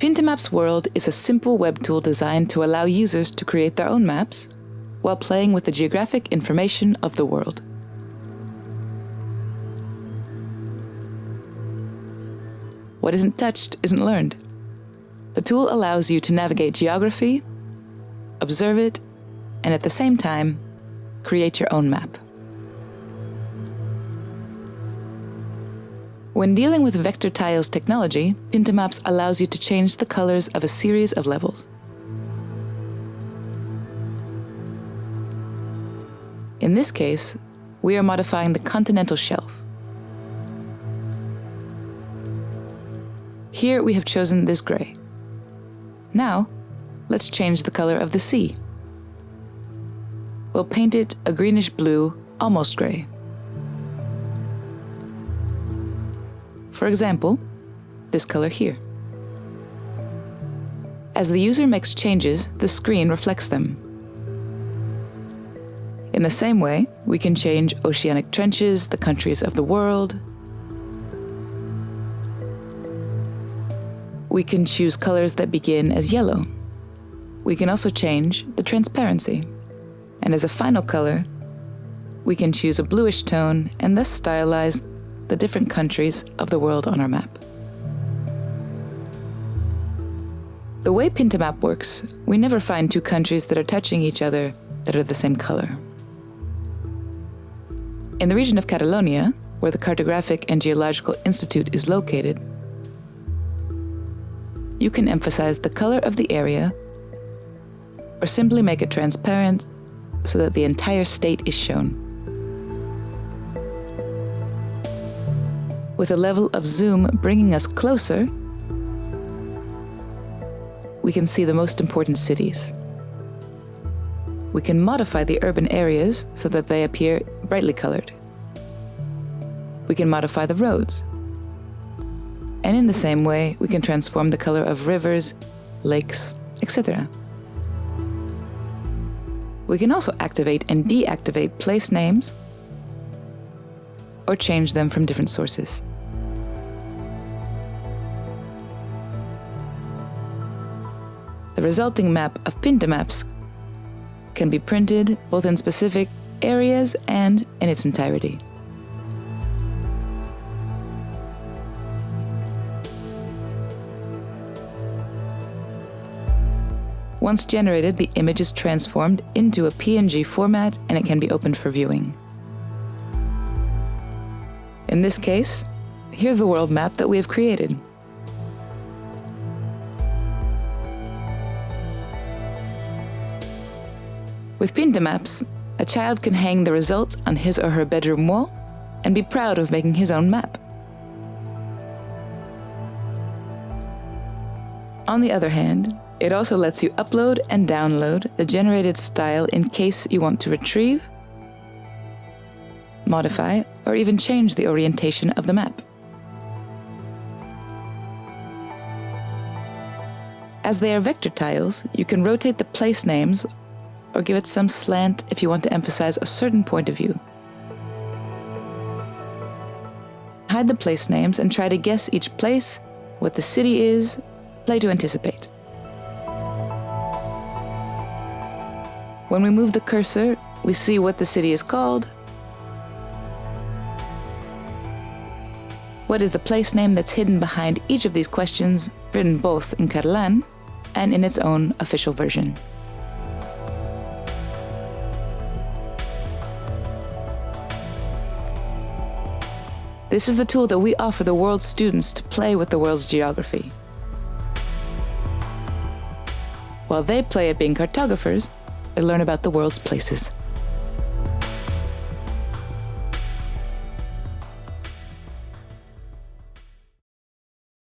Pintamaps World is a simple web tool designed to allow users to create their own maps while playing with the geographic information of the world. What isn't touched isn't learned. The tool allows you to navigate geography, observe it, and at the same time, create your own map. When dealing with vector tiles technology, Pintamaps allows you to change the colors of a series of levels. In this case, we are modifying the continental shelf. Here we have chosen this gray. Now, let's change the color of the sea. We'll paint it a greenish blue, almost gray. For example, this color here. As the user makes changes, the screen reflects them. In the same way, we can change oceanic trenches, the countries of the world. We can choose colors that begin as yellow. We can also change the transparency. And as a final color, we can choose a bluish tone and thus stylize the different countries of the world on our map. The way Pintamap works, we never find two countries that are touching each other that are the same color. In the region of Catalonia, where the Cartographic and Geological Institute is located, you can emphasize the color of the area or simply make it transparent so that the entire state is shown. With a level of zoom bringing us closer, we can see the most important cities. We can modify the urban areas so that they appear brightly colored. We can modify the roads. And in the same way, we can transform the color of rivers, lakes, etc. We can also activate and deactivate place names or change them from different sources. The resulting map of Pintamaps can be printed both in specific areas and in its entirety. Once generated, the image is transformed into a PNG format and it can be opened for viewing. In this case, here's the world map that we have created. With Pintamaps, a child can hang the results on his or her bedroom wall and be proud of making his own map. On the other hand, it also lets you upload and download the generated style in case you want to retrieve, modify, or even change the orientation of the map. As they are vector tiles, you can rotate the place names or give it some slant if you want to emphasize a certain point of view. Hide the place names and try to guess each place, what the city is, play to anticipate. When we move the cursor, we see what the city is called, what is the place name that's hidden behind each of these questions, written both in Catalan and in its own official version. This is the tool that we offer the world's students to play with the world's geography. While they play at being cartographers, they learn about the world's places.